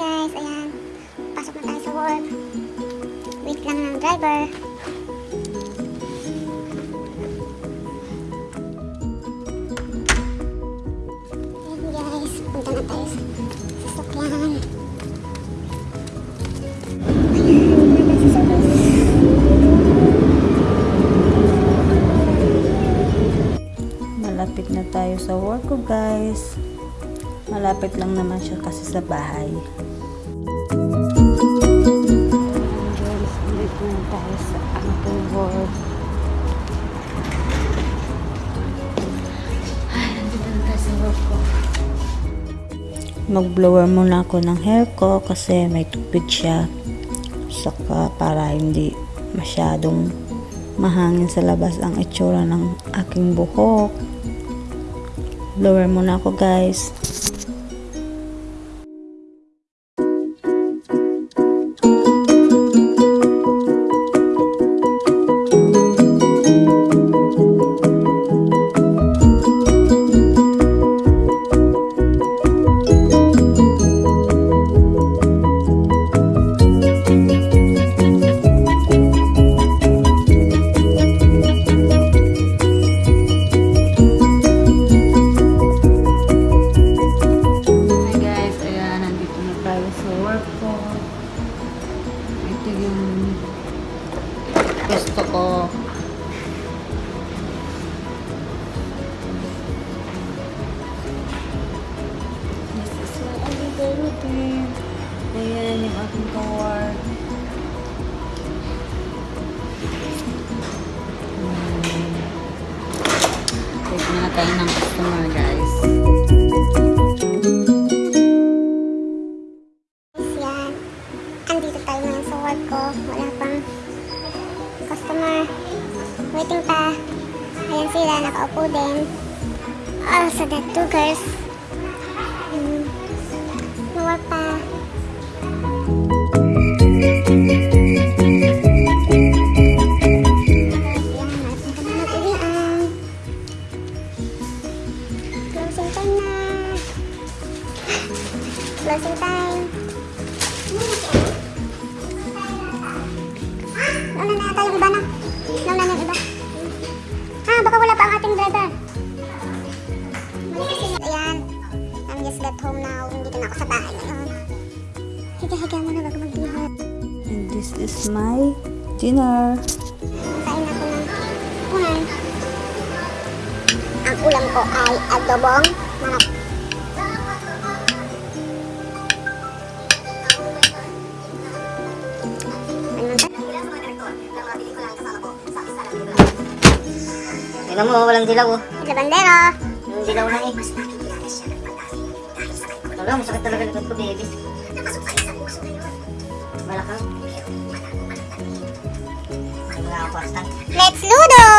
guys, ayan. Pasok na tayo sa work. Wait lang ng driver. Ayan guys, punta na tayo sa sasakyan. Malapit na tayo sa work ko guys. Malapit lang naman siya kasi sa bahay. Guys, ulit na tayo sa aking work. Ay, nandito na tayo sa work ko. Mag-blower muna ako ng hair ko kasi may tubig siya. Saka para hindi masyadong mahangin sa labas ang itsura ng aking buhok. Blower muna ako guys. Gusto ko. This is my everyday routine. Ayan yung aking ka-work. Hmm. Wait na tayo ng customer. Guys, Waiting pa. Ayan sila, nakaupo din. Ah, sa that two girls. Work pa. Closing time na. Closing time. Nauna na yung iba na. Ako sa bahay ngayon. Higa-higa muna bago mag-dinner. And this is my dinner. Kain ako ng unan. Ang ulam ko ay adobong manok. Ano ba? Tingnan mo, walang dilaw oh. Labandero. Yung dilaw lang eh. Wala, masakit talaga likod ko, baby. Malakang. Mga kapastan. Let's ludo!